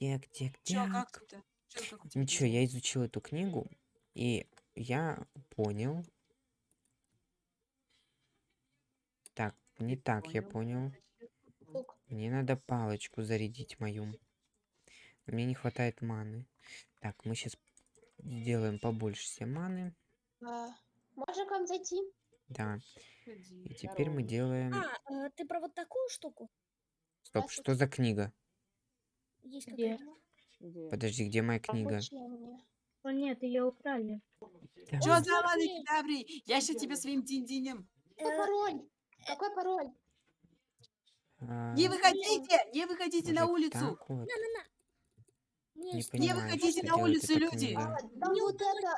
Так, так, Чё, так. как это? Чё, как Ничего, я изучил эту книгу, и я понял. Так, не так я понял. Мне надо палочку зарядить мою. Мне не хватает маны. Так, мы сейчас сделаем побольше себе маны. А, Можно к вам зайти? Да. И теперь мы делаем... А, э, ты про вот такую штуку? Стоп, что за книга? Есть Где? какая-то? Подожди, где моя книга? О нет, ее украли. Чё Он за лады кедаври? Я сейчас тебе своим динь-динем. Какой Э, пароль? Какой пароль? а, Не выходите! Не выходите на улицу! Не выходите что на улицу, люди! А, вот это...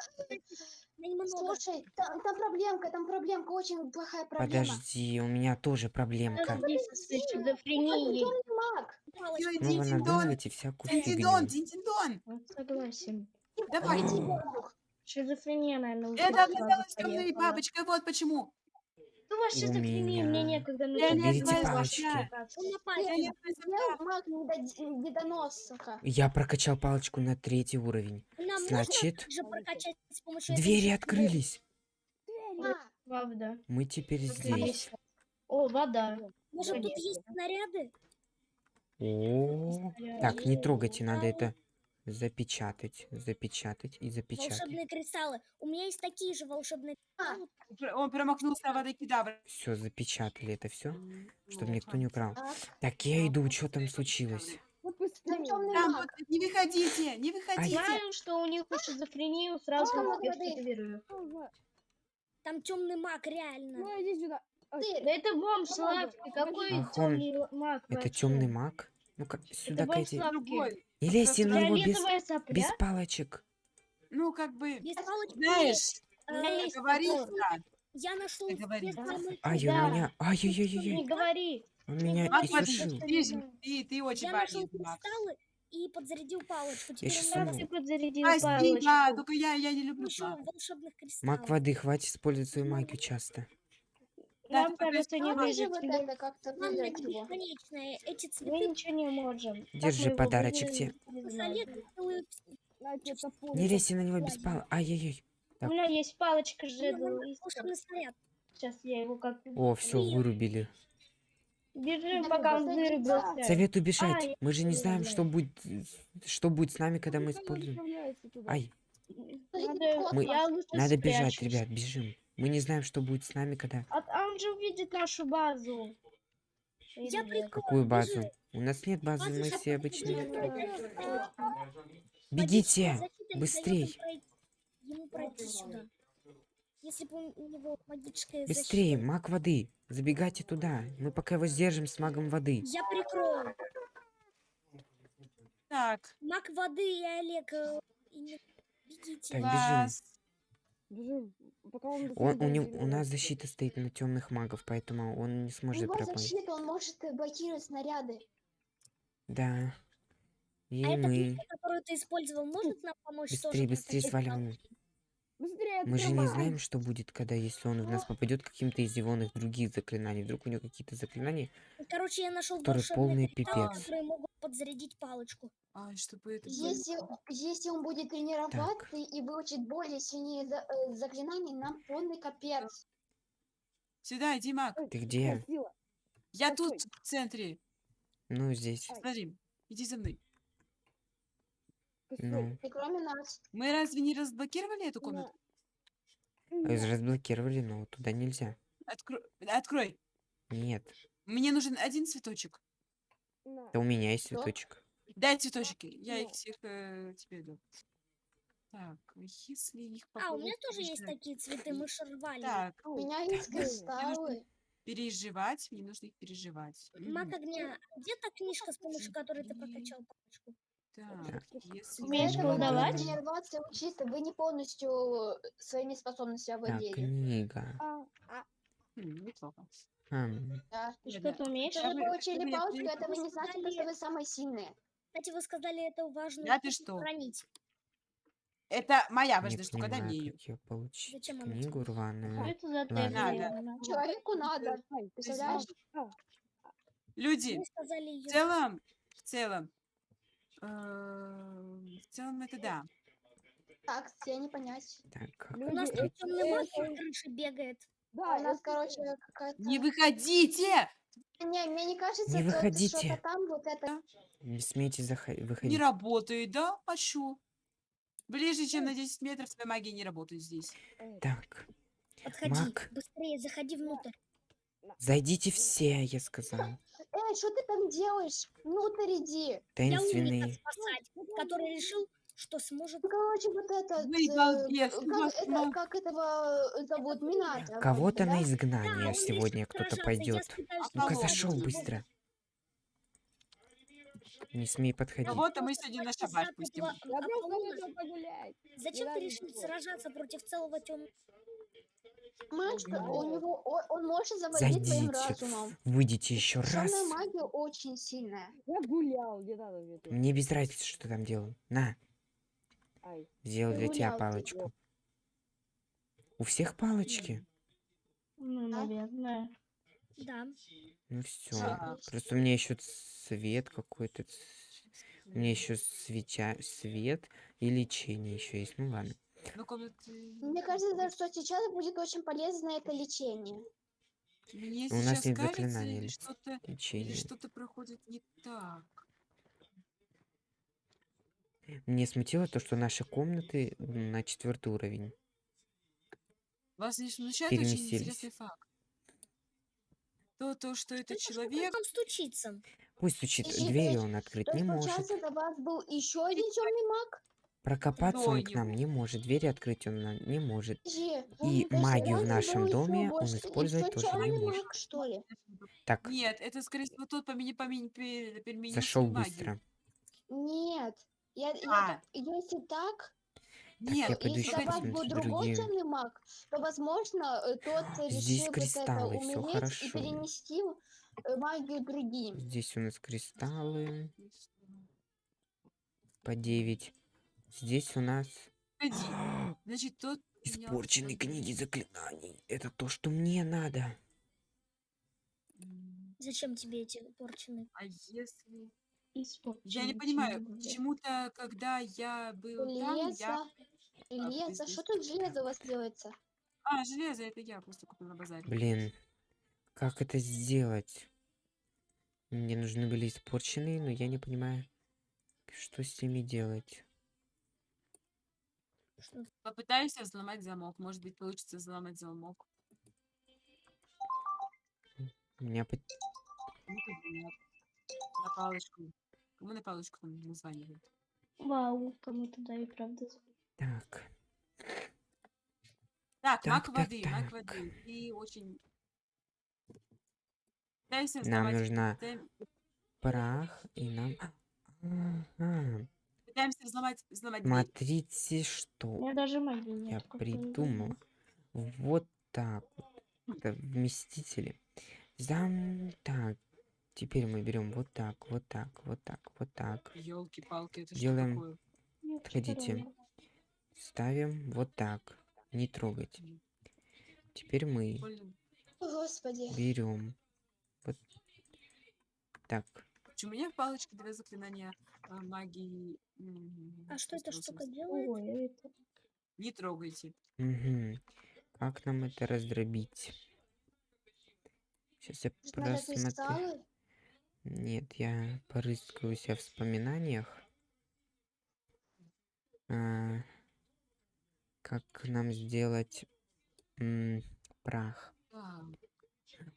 Слушай, там, там проблемка, там проблемка, очень плохая проблема. Подожди, у меня тоже проблемка. Всё, Ну вы надумываете всякую. Динь-дин-дон! Вот Согласен. Давай! Иди, воздух. Шизофрения, наверное, Это оказалось темной бабочкой, вот почему! Ну, У шизофрения, мне меня- некогда Я не Берите знаю, палочки. Я Я прокачал палочку на третий уровень. Нам Значит, двери открылись. Правда. Мы теперь здесь. О, вода. Может, тут есть снаряды? Так, не трогайте, надо это запечатать, запечатать и запечатать. Волшебные кристаллы. У меня есть такие же волшебные кристаллы. Пр- Он промахнулся в воды кедавра. Все, запечатали это все, чтобы никто не украл. так. Я иду, что там случилось? Там Там вот, не выходите! Не выходите! Знаю, что у них шизофрению сразу Мама, всех воды. активирую. Там темный маг, реально. Ты, Да это бомж Славки, какой темный маг Это темный маг? Ну-ка, сюда. Другой. Не лезьте на него без, сопля? без палочек. Ну, как бы, Есть палочки. знаешь, Э, У меня есть говорится. Я нашел Ты говори. специальный Ай, у Да. меня... Не говори. Он меня иссушил. ты, ты, очень Я нашел кристаллы и подзарядил палочку. Теперь у меня сама- Как ты подзарядил Спасибо, палочку? только я, я не люблю маг. волшебных кристаллов. Воды, хватит использовать свою магию часто. Нам кажется, не же выжить. вот это как-то. Эти Мы цветы ничего не можем. Держи мы подарочек тебе. не лезьте на него без пал. Ай-яй-яй. У меня есть палочка снаряд. Сейчас я его как О, все, вырубили. Бежим, пока он вырубился. Советую бежать. Мы же не знаем, что будет, что будет с нами, когда мы используем. Ай, Надо, Мы- надо бежать, ребят, бежим. Мы не знаем, что будет с нами, когда... А, а он же увидит нашу базу. Я. Какую базу? бежи. У нас нет базы, Базу мы все обычные. Бегите! защита быстрей. им пройти- Ему пройти сюда. Если бы у него магическая Быстрее, маг воды. Забегайте туда. Мы пока его сдержим с магом воды. Я прикрою. Так, Маг воды и Олег. и не- Бегите. Так, бежим. Класс. Он, у, него, у нас защита стоит на темных магов, поэтому он не У сможет него пропасть. защита, он может э, блокировать снаряды. Да. И А эта мы. книга, которую ты использовал, может нам помочь тоже Быстрее, быстрее сваливаем. Навыки? Мы же не знаем, что будет, когда если он в нас попадет каким-то из его других заклинаний. Вдруг у него какие-то заклинания. Короче, я нашел Который полный кристаллы, пипец. которые могут подзарядить палочку. Ай, чтобы это. Если, если он будет тренироваться и выучить более сильнее за- э, заклинаний, нам полный капец. Сюда, иди, маг. Ты где? Я тут, в центре. Ну, здесь. Смотри, иди за мной. Ну. И кроме нас. Мы разве не разблокировали эту комнату? э, Разблокировали, но туда нельзя. Откро- Открой. Нет. Мне нужен один цветочек. Да у меня есть цветочек. Дай цветочки. Я их всех э, тебе дам. Так, если их А, у меня тоже есть такие цветы, мы же рвали. Так, У меня есть кристаллы. переживать, мне нужно их переживать. Мгм. огня, а где та книжка, с помощью которой ты прокачал палочку? Так, если... Умеешь колдовать? тренироваться и учиться. Вы не полностью э, своими способностями Так, овладели. книга. Хм, неплохо. М, Да. Ты Да-да. что-то умеешь? Что вы получили вы- это вы не значит, что сказали- вы самые сильные. Кстати, вы сказали, это важную Да ты что? хранить. Это моя важная штука, дай мне ее. ее получить. Зачем Книгу Что рваную. это за таблетка? Человеку надо. Представляешь? Люди, в ее. целом, в целом, В целом это да. Так, я не понять. Так, как У нас тут темный крыше бегает. А у нас, короче, какая-то... Не выходите! Не, мне не кажется, Не выходите. что-то там вот это... Не смейте захо- Не выходить. работает, да? А? Ближе, чем на 10 метров твоя магия не работает здесь. Так, Подходи, Маг. быстрее, заходи внутрь. зайдите все, я сказал. Эй, что ты там делаешь? Внутрь иди. Я Таинственные. спасать, который решил, что сможет... Ну, короче, вот этот... Вы э, балбес, как, у вас это- мало- как этого э, зовут? Минатор. Кого-то да? на Да, изгнание он сегодня решил кто-то сражаться, я пойдет. Ну-ка, зашел быстро. Не смей подходить. Кого-то мы сегодня на шабаш пустим. против Я просто Аполлона. вышел погулять. Зачем ты решил сражаться против целого темного? Ой, у него... Он, он может завладеть твоим разумом. Выйдите еще раз. Темная магия очень сильная. Я гулял, не надо мне тут. Мне без разницы, что там делаю. На, Ай. сделал для тебя ты. палочку. У всех палочки? Ну, А? наверное. Да. Ну все. Да. Просто у меня еще свет какой-то. У меня еще свеча, свет и лечение еще есть. Ну ладно. Ну, комнаты... Мне кажется, что сейчас будет очень полезно это лечение. Мне У нас сейчас кажется, заклинаний или что-то или Лечение. что-то проходит не так. Мне смутило то, что наши комнаты на четвертый уровень. Вас не смущает очень интересный факт. То, то, что этот Это человек... там стучится. Пусть стучит, двери он открыть То не есть, может. получается, до вас был еще один темный маг? Прокопаться он к нам не может. Двери открыть он нам не может. И магию в нашем доме он использовать тоже не может. маг, что ли? Так, Нет, это, скорее всего, тот поменял, поменял, переменил зашел быстро. Нет. Я, я А. если так, Так, Нет, я пойду если ещё до вас посмотрю был другой темный маг, то, возможно, э, тот э, Здесь решил вот это кристаллы, всё умереть и хорошо. перенести э, магию другим. Здесь у нас кристаллы по 9. Здесь у нас Погоди. Значит, тот... испорченные книги заклинаний. Это то, что мне надо. Зачем тебе эти порченые? А если... Испорченный Я не понимаю, почему-то, когда я был там, я... Железо. Железо. здесь Что тут железо у вас делается? А, железо, это я просто купил на базаре. Блин, как это сделать? Мне нужны были испорченные, но я не понимаю, что с ними делать. Что Попытайся взломать замок. Может быть, получится взломать замок. У меня по- Ну-ка, нет. На палочку. Кому на палочку там названивают? Вау, кому-то да и правда. Так, Так, Так, маг так, воды, маг так. воды. Ты очень... Пытайся нам взломать... нужна прах и нам... Ага, Пытаемся взломать, взломать смотрите, что даже магии нет. я придумал. Вот так вот. Это вместители. Зам... Так, теперь мы берем вот так, вот так, вот так, вот так. Елки-палки, это Делаем что такое? Отходите. Ставим вот так. Не трогать. Теперь мы Господи. берем вот так. У меня палочка для заклинания а, магии? А что эта 380? штука делает? Это... Не трогайте. Мгм. Как нам это раздробить? Сейчас я просмотрю. Нет, я порыскаю себя в воспоминаниях. А, как нам сделать м, прах? А,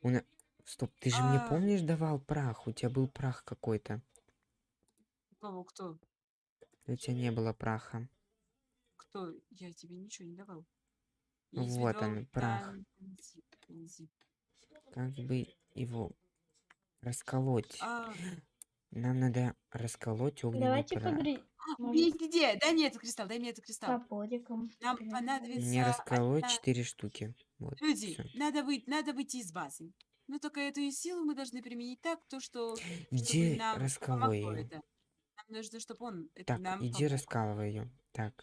У на- Стоп, ты же мне А. помнишь давал прах? У тебя был прах какой-то. у кого? Кто? У тебя не было праха. Кто? Я тебе ничего не давал. Вот он, прах. Танзи- танзи. Как бы его расколоть? А, Нам надо расколоть огненный Давайте прах. погре... где? Дай мне этот кристалл, дай мне этот кристалл. топориком. Нам понадобится... Не расколоть одна- четыре штуки. Вот. Люди, всё. надо, выйти, надо выйти из базы. Но только эту силу мы должны применить так, то что... чтобы Иди нам помогло ее. это. Нам нужно, чтобы он это Так, нам иди помог. раскалывай ее. Так.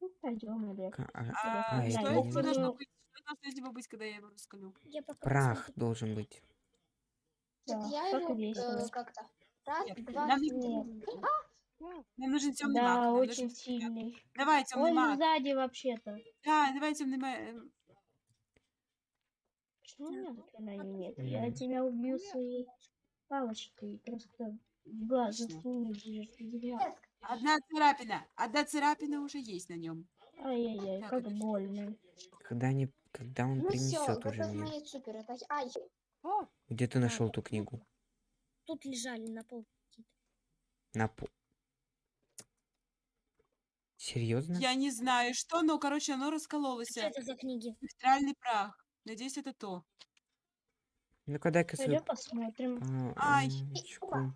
Ну, пойдем, Олег. ка- а, А, а, что, это я это не должно быть? Что должно из него быть, когда я его раскалю? Я пока Прах должен быть. Да, я его и весело. э, как-то. Раз, Нет, два, нам три. не- Нам нужен темный Да, маг. нам очень нужен маг. сильный. Давай, темный Он маг. сзади вообще-то. Да, давай темный маг. Эм, Почему у меня заклинания нет? Я тебя убью своей палочкой. Просто в глаз Отлично. засуну будешь видеть. Одна царапина. Одна царапина уже есть на нем. Ай-яй-яй, как это больно. Когда, не, когда он Ну принесет уже мне. супер атаки. Ай, Где ты нашел эту книгу? Тут лежали на пол. На пол. Серьезно? Я не знаю, что, но, короче, оно раскололось. Что это за книги? Спектральный прах. Надеюсь, это то. Ну-ка дай-ка свою Пойдем посмотрим. Ай. палочку.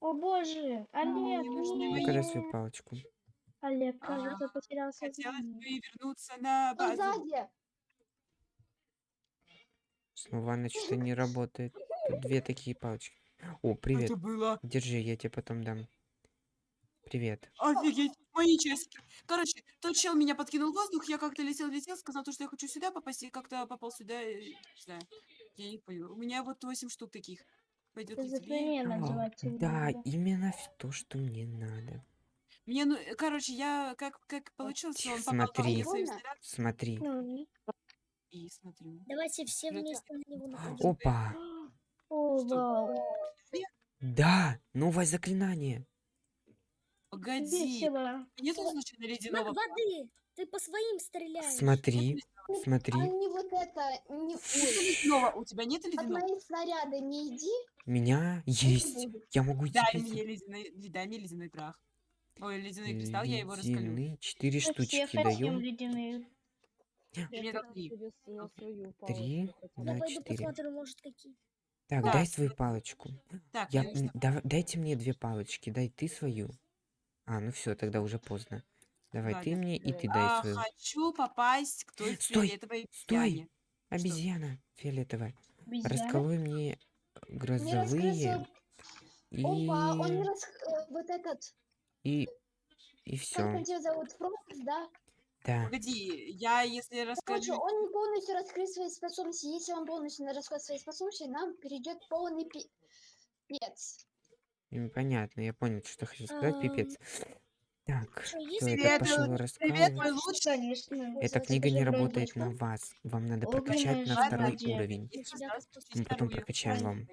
О боже, Олег, мне нужны нет. Ну-ка дай свою палочку. Олег, Ага. кажется, потерял Хотелось бы и вернуться на базу. сзади. Снова она что-то не работает. Тут две такие палочки. О, привет. Это было Держи, я тебе потом дам. Привет. офигеть. Мои часики. Короче, тот чел меня подкинул в воздух, я как-то летел-летел, сказал, то, что я хочу сюда попасть, и как-то попал сюда, и, не знаю, я не понял. У меня вот 8 штук таких. Пойдет ли тебе? А, да, именно в то, что мне надо. Мне, ну, короче, я как, как получилось, что он попал по Смотри. Больно? снарядом, Смотри. Ну, и смотрю. Давайте все Ну, вместе на него нападем. Опа! О, вау. Да! Новое заклинание! Погоди. Весело. Нету случайно Маг ледяного? воды! Ты по своим стреляешь. Смотри, А смотри. не вот это, не, Нету ледяного? У тебя нет от ледяного? моих снаряда не иди. У меня есть. Я могу идти Дай мне ледяной, дай мне ледяной прах. Ой, ледяной кристалл, я его раскалю. Ледяные четыре штучки даем. ледяные. Три. На четыре. какие. Так, Да. дай свою палочку. Так, Я, дав- дайте мне две палочки, дай ты свою. А, ну все, тогда уже поздно. Давай Ладно. ты мне и ты дай А, свою. хочу попасть к той Стой, фиолетовой стой. обезьяне. Обезьяна фиолетовая. Обезьяна. Расколой мне Не грозовые и... Опа, он не рас... э, Вот этот, и... И как все. он тебя зовут, Фрокс, да? Да. Погоди, я если Короче, расскажу... он не полностью раскрыл свои способности. Если он полностью раскрыл свои способности, нам перейдет полный пи- пец. Понятно, я понял, что ты хотел сказать, пипец. Так, Привет, пошел Привет, раскалывать. мой лучший. Конечно. Эта книга не работает на вас. Вам надо прокачать на жаба второй уровень. Мы потом прокачаем вам.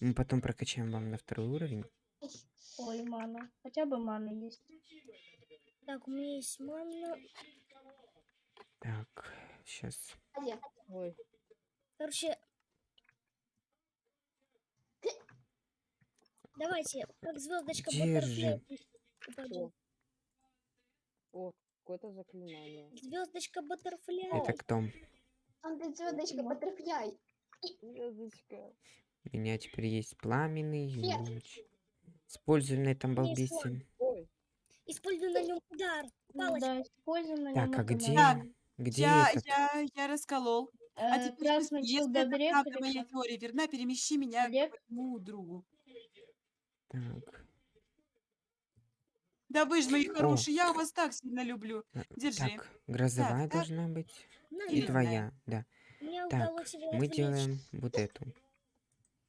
Мы потом прокачаем вам на второй уровень. Ой, мана. Хотя бы мана есть. Так, у меня есть манна. Так, сейчас. Сзади. Короче... Давайте, как звездочка Держи. О, какое-то заклинание. Звездочка Баттерфляй. Это кто? Он ты звездочка, баттерфляй. Звездочка. У меня теперь есть пламенный луч. Используем на этом. Ой, Используй на нем удар. Ну Палочка. Да, используем на Так, нем а это где? надо. Где Я, этот? я, я расколол. А Э, теперь, Красный если это правда моя теория верна, перемещи меня Олег? к моему другу. Так, Да вы же мои хорошие, я вас так сильно люблю. а, Держи. так, грозовая так. должна быть. На, И твоя, да. Мне Так, мы делаем вот эту.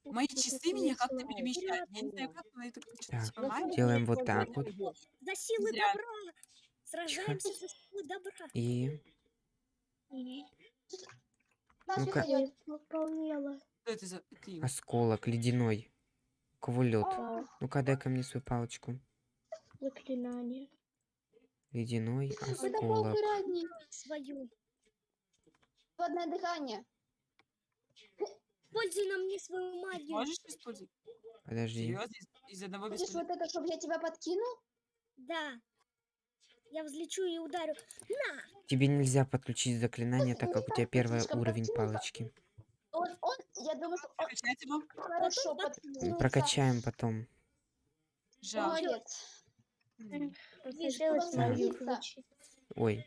Мои часы меня как-то перемещают. Я не знаю, как, но это Так, магии. Делаем вот так вот. За силы Зря. добра! Сражаемся за силы добра. И Ну-ка. Что это за осколок ледяной. Лед? А, Ну-ка, дай ко мне свою палочку. Заклинание. Ледяной осколок. Свою. Водное дыхание. Пользуй на мне свою магию. Можешь использовать? Подожди. Серьезно? Из, из одного Хочешь беспорядка? вот это, чтобы я тебя подкинул? Да. Я взлечу и ударю. На! Тебе нельзя подключить заклинание, так Не как у тебя первый уровень палочки. Он, он, я думаю, что он Прокачать его? хорошо Потом подкинется. Прокачаем потом. Жалко. Молодец. М. Он садится. включить. Ой,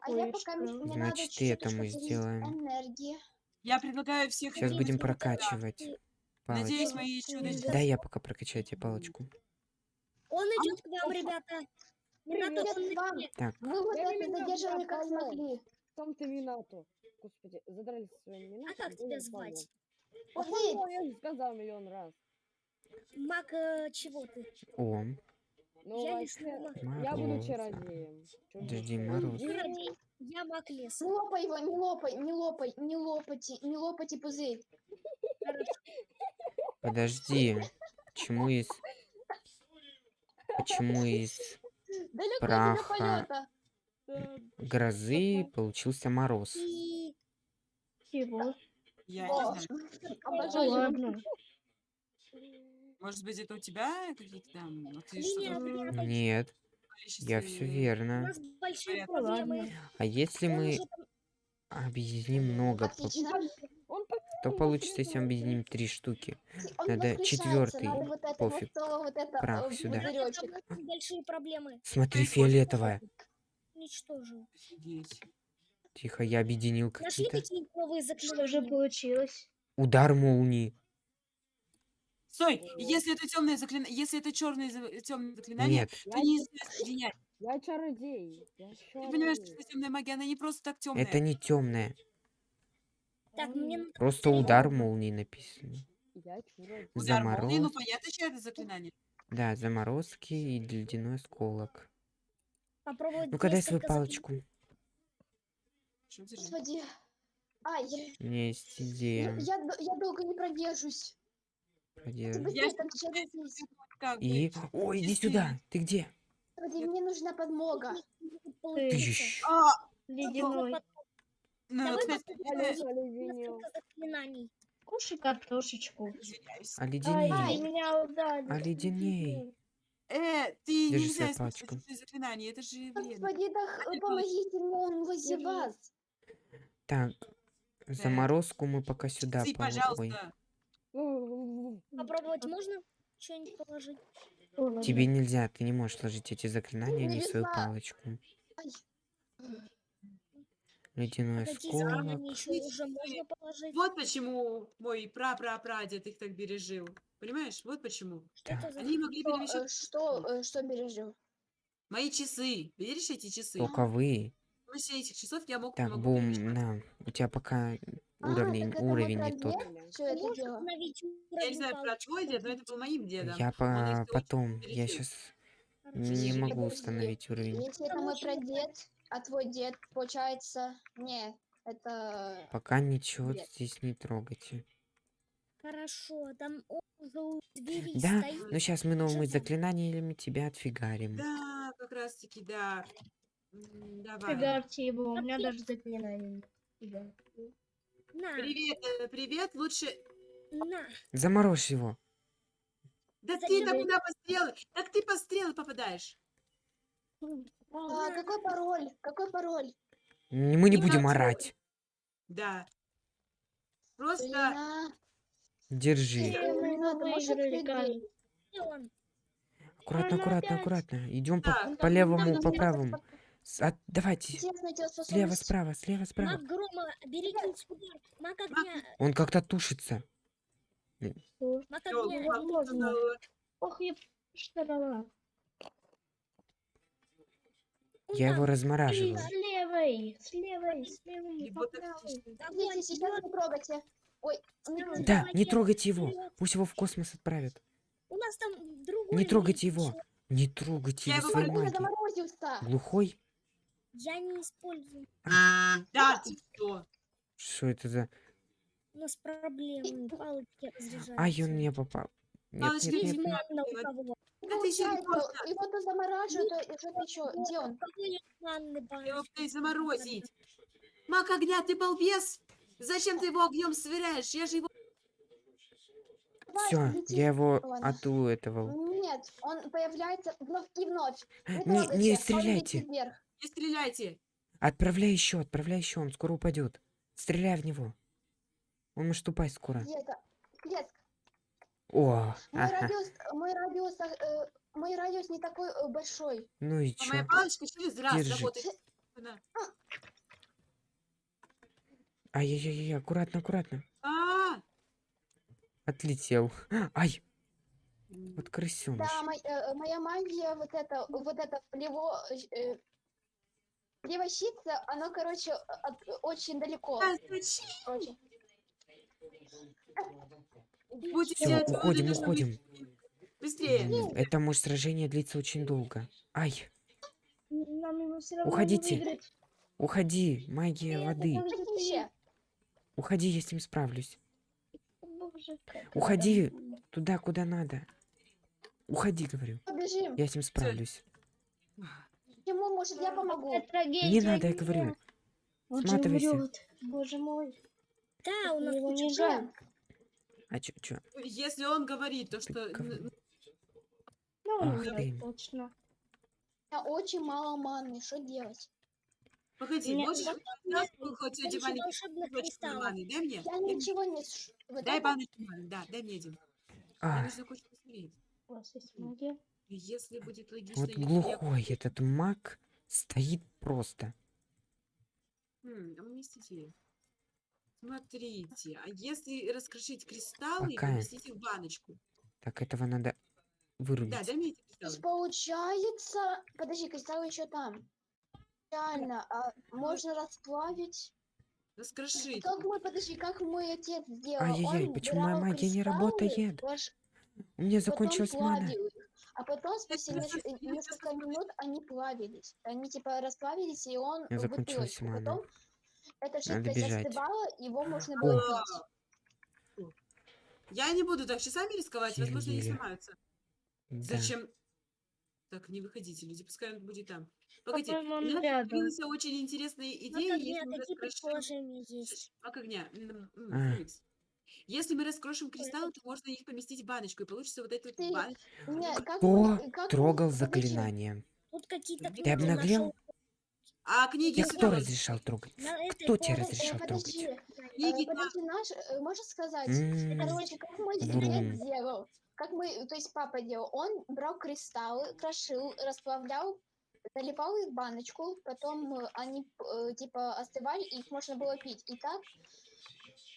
А я пока надо Значит, чуть-чуть это мы сделаем. энергии. Я предлагаю всех сейчас будем туда. прокачивать Надеюсь, палочку. мои чудо Да. Дай я пока прокачаю тебе палочку. Он идет к вам, ребята. Минато, Привет он вам. Так, Вы вот это я как смогли. Сам ты Минато. Господи, задрались своим Минато. А как тебя звать? А ты, я же сказал миллион раз. Маг э, чего ты? О, Ну, Я лесной маг. я буду чародеем. Подожди? Мороз. Чародей. Я маг леса. Не лопай его, не лопай, не лопай, не лопайте, не лопайте пузырь. Подожди. Почему из... Почему из Далеко Праха. грозы получился мороз? И Чего? Я О, не знаю. Обожаю. ладно. Может быть, это у тебя какие-то там... ты Линия что-то прямо Нет, я все у верно. нас большие Понятно. проблемы. Ладно. А если Он мы там- объединим много, Отлично. То получится, если объединим три штуки. Он Надо четвертый. надо вот это Пофиг. вот, то вот это Прах сюда. большие проблемы. Смотри, фиолетовая. Уничтожил. Офигеть. Тихо, я объединил Нашли какие-то. какие-нибудь новые Что же заклинания? получилось? Удар молнии. Стой, если это темное заклинание, если это черное темное заклинание, Нет, то не соединять. Я чародей. Я Ты понимаешь, что темная магия, она не просто так темная. это не темное. Так, мне Просто удар молнии написано. Я чародей. Удар молнии, ну понятно, что это заклинание. Да, заморозки и ледяной осколок. попробовать Ну-ка дай свою палочку. Что держи? Господи. Ай, я, У меня есть я, идея. я д- я долго не продержусь. Ты Я там бы, И... О, иди сюда. Ты где? Господи, мне нужна подмога. Получится. Тыщ. А, Ледяной. ну, Давай кстати, Я заклинаний. Кушай картошечку. извиняюсь. Ай, Оледеней. меня ударили. Оледеней. Э, ты Держи нельзя использовать заклинания, это же вредно. Господи, да Ай, помогите мне, он возле вас. Так, заморозку мы пока сюда Ты, положим. Пожалуйста. Попробовать можно что-нибудь положить? Тебе нельзя, ты не можешь сложить эти заклинания, не свою палочку. Ледяной осколок. Вот почему мой прапрапрадед их так бережил. Понимаешь? Вот почему. Что за... Они могли Что, э, перемещать что, э, что бережем? мои часы. Видишь эти часы? Только вы. После этих часов я мог, Так, бум, на. У тебя пока А, уровень, мой уровень не тот. Я не знаю про твой дед, но это был моим дедом. Я по потом, я сейчас не могу установить уровень. Если это мой прадед, а твой дед, получается... Не, это... Пока ничего Нет. здесь не трогайте. Хорошо, там он уже у двери Да, стоит. ну сейчас мы новыми заклинаниями тебя отфигарим. Да, как раз таки, да. Давай. Фигарьте его, у меня даже заклинания нет. Фига. На, Привет, э, привет. Лучше. на. Заморозь его. Да ты там куда по стрелы? Так ты по стрелы попадаешь. А, какой пароль? Какой пароль? Мы не Не будем хочу. орать. Да. Просто Держи. Аккуратно, аккуратно, аккуратно. Идем по, Да, по левому, по правому. От- давайте. Интересно, эти Слева, справа, слева, справа. Маг грома, берите удар. Маг огня, Он как-то тушится. Маг огня. Ох, я его размораживаю. С левой, с левой, с левой, не трогайте. Ой, не. Да, не трогайте его. Пусть его в космос отправят. У нас там другой Не трогайте его. Не трогайте Я его своей магией. заморозился. Глухой? Я не использую. Да, ты что? Что это за... У нас проблемы. Палочки разряжаются. Ай, он мне попал. Нет, Палочки нет, нет, нет. кого? Да ты Получается, серьезно? его то замораживают, и что-то еще. Где он? У кого есть манны Его баночки? блядь, заморозить. Маг огня, ты балбес? Зачем ты его огнем сверяешь? Я же его... Все, я его Ладно. отуэтовал. Нет, он появляется вновь и вновь. Не, Не, не он стреляйте. Не стреляйте. Отправляй еще, отправляй еще, он скоро упадет. Стреляй в него. Он может упасть скоро. Клетка. О, Мой ага. радиус, мой радиус, э, мой радиус не такой э, большой. Ну и А моя чё? палочка через раз Держи. работает. Ай-яй-яй, аккуратно, аккуратно. А, Отлетел. Ай, вот крысёныш. Да, мой- э, моя магия, вот это, вот это плево, э, плевощица, оно, короче, от- очень далеко. а зачем? Короче. Будете выводы, уходим, уходим. Быстрее. Это может сражение длится очень долго. Ай, Нам его все равно Уходите. уходи, магия воды. Уходи, я с ним справлюсь. Уходи. это- Туда, куда надо. Уходи, говорю. Побежим. Я с ним справлюсь. Почему? Может, я помогу? Какая трагедия. Не надо, я нет. говорю. Он Сматывайся. умрет. Боже мой. Да, у нас Его не жаль. А чё, чё? Если он говорит то, что... н- Ну, Ах умрет, ты. точно. У меня очень мало маны. Что делать? Погоди, Мне- можешь раз хоть кристаллов. маны? Дай мне. Я Дай мне. ничего не... Дай баночку маны, да, дай мне один. А, нужно кое-что посмотреть. У вас есть магия? Если будет логично... вот если я- глухой этот маг стоит просто. Хм, а уместите. Смотрите, а если раскрошить кристаллы и Пока. поместить их в баночку? Так, этого надо Да, вырубить. дай мне эти То есть кристаллы. получается... Подожди, кристаллы еще там. Реально, а можно расплавить. Раскрошить. Как мой, подожди, как мой отец сделал? Ай-яй-яй, почему моя магия не работает? ваш- У меня закончилась мана. А потом спустя не несколько минут они плавились. Они типа расплавились, и он в закончилась. Потом эта жидкость остывала, его можно О. было пить. Я не буду так часами рисковать, возможно, сломаются. Да. Зачем? Так, не выходите, люди, пускай он будет там. Погоди, По-моему, у нас рядом. появилась очень интересная Вот идея, огня, если мы какие раскрошим... предположения есть? Как огня? Если мы раскрошим кристаллы, то можно их поместить в баночку, и получится вот эта вот баночка. Кто как мы- трогал заклинание? Тут какие-то Ты книги обнаглел? А книги Я кто разрешал трогать? Кто тебе полке разрешал Э, трогать? э, Книги подожди, наш, э, можешь сказать? М, Короче, как мой дед делал? Как мы, то есть папа делал? Он брал кристаллы, крошил, расплавлял, заливал их в баночку, потом э, они э, типа остывали, и их можно было пить. И так э,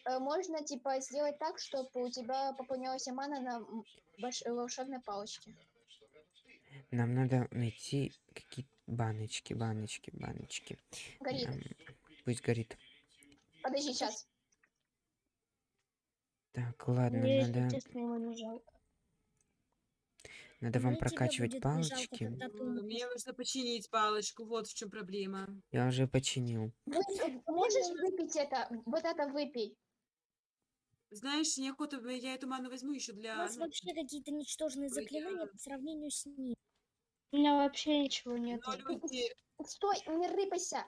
можно типа сделать так, чтобы у тебя пополнялась мана на вош- волшебной палочке. Нам надо найти какие-то баночки, баночки, баночки. Горит. Ам, Пусть горит. Подожди, сейчас. Так, ладно, Мне, надо, честно, его не жалко. надо вам прокачивать жалко, палочки. ты. Мне нужно починить палочку, вот в чем проблема. Я уже починил. Вы- э, можешь выпить это? Вот это выпей. Знаешь, неохота, бы- я эту ману возьму еще У для... нас ну, вообще какие-то ничтожные Ой, заклинания по сравнению с ним. У меня вообще ничего нет. но люди- Стой, не рыпайся.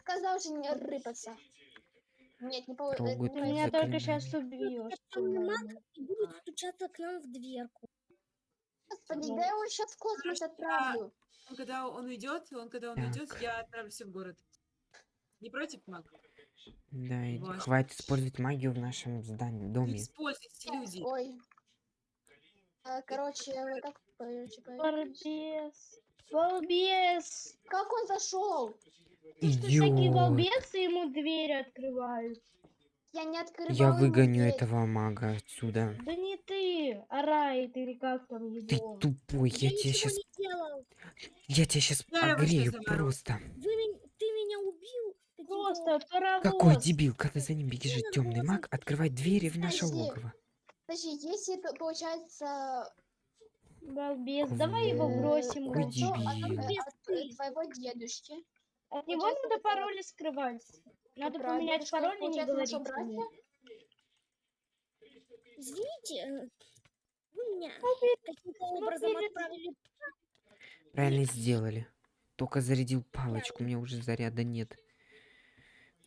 Сказал же не рыпаться. Нет, не получится. Трогают Ты меня только сейчас убьешь. Темный маг и будет стучаться к нам в дверку. Господи, Ну, да я его сейчас в космос отправлю. когда он уйдет, он когда он Так. уйдет, я отправлюсь в город. Не против, Мак? Да, и хватит использовать магию в нашем здании, Не доме. используйте, люди. Ой. А, короче, вот так. Балбес. Балбес. Как он зашел? Потому что всякие Идиот. балбесы ему двери открывают. Я не открывал Я выгоню дверь. этого мага отсюда. Да не ты, а Райт или как там Ты его. тупой, я, Я тебя сейчас, я тебя сейчас огрею просто. Вы меня, ты меня убил. каким-то Просто паровоз. Какой дебил, когда за ним бежит темный маг, открывать двери в наше Подожди. логово. Подожди, если это получается Балбес. Давай его бросим. Какой дебил. от, э, твоего дедушки, От него надо пароли скрывать. Надо поменять пароль и не говорить? Извините, э, вы меня Ну, каким-то образом перед- отправили. Правильно сделали. Только зарядил палочку, у меня уже заряда нет.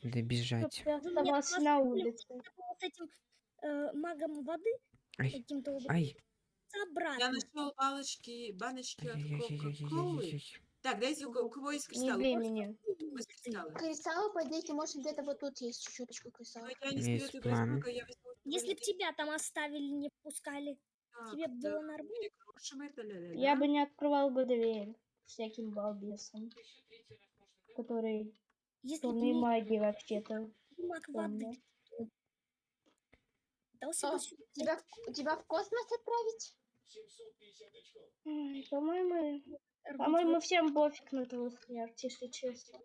Надо бежать. Чтоб ты Вы меня оставался на поставили улице. с этим э, магом воды каким-то образом ай, Я обратно. нашел палочки, баночки от ай-яй-яй-яй-яй-яй. Так, дайте, у ко- у кого есть Не кристаллы? меня. возьму кристаллы? Кристаллы, по идее, может где-то вот тут есть чуточку кристаллов. я не Есть план. я Если б твои- тебя там оставили, не впускали, Так, тебе да, было нормально. Я бы не открывал бы дверь всяким балбесам, которые Если бы темные не маги вообще-то. маг воды, дался А. Тебя, в- тебя в космос отправить? По-моему, по-моему, всем пофиг на твою смерть, если честно.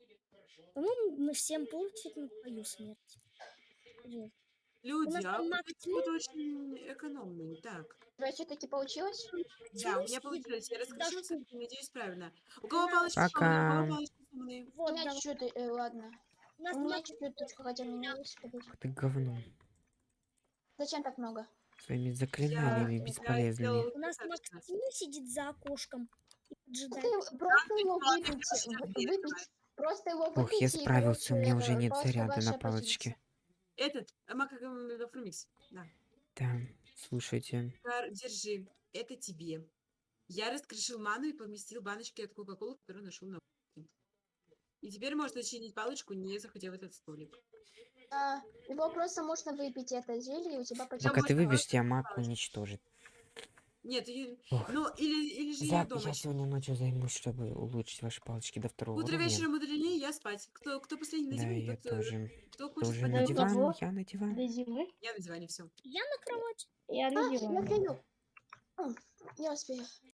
По-моему, мы всем пофиг на твою смерть. Вот. Люди, а почему-то очень экономные. Так, У тебя все-таки получилось? да, у меня получилось. Я тут. надеюсь, правильно. У кого палочки Пока. сломанные? У кого палочки сломанные? У Вот, меня давай. чуть-чуть, э, ладно. У нас У меня точка, хотя у меня подожди. Ты говно. Зачем так много? Своими заклинаниями Я бесполезными. сделал у нас. Максим сидит за окошком. Ты просто его выпить, я выпить, просто его Ох, я справился, у меня уже нет заряда на палочке. Этот, а, Мак, как он, это, Фрумикс. Да. Да, слушайте. Держи, это тебе. Я раскрошил ману и поместил баночки от Кока-Колы, которую нашел на. И теперь можно чинить палочку, не заходя в этот столик. А, его просто можно выпить это зелье, и у тебя почти... Пока ты можно выбьешь, тебя маг уничтожит. Нет, и- Ох. ну или, или же я дома. Я сегодня ночью займусь, чтобы улучшить ваши палочки до второго Утро уровня. вечером мудренее, я спать. Кто, кто последний на Да, диване, я тот, э, тоже. кто хочет спать на на диван? диван, я на диван. До зимы. Я на диване, все. Я на кровати. Я А, на я диване. приду. М, Я успею.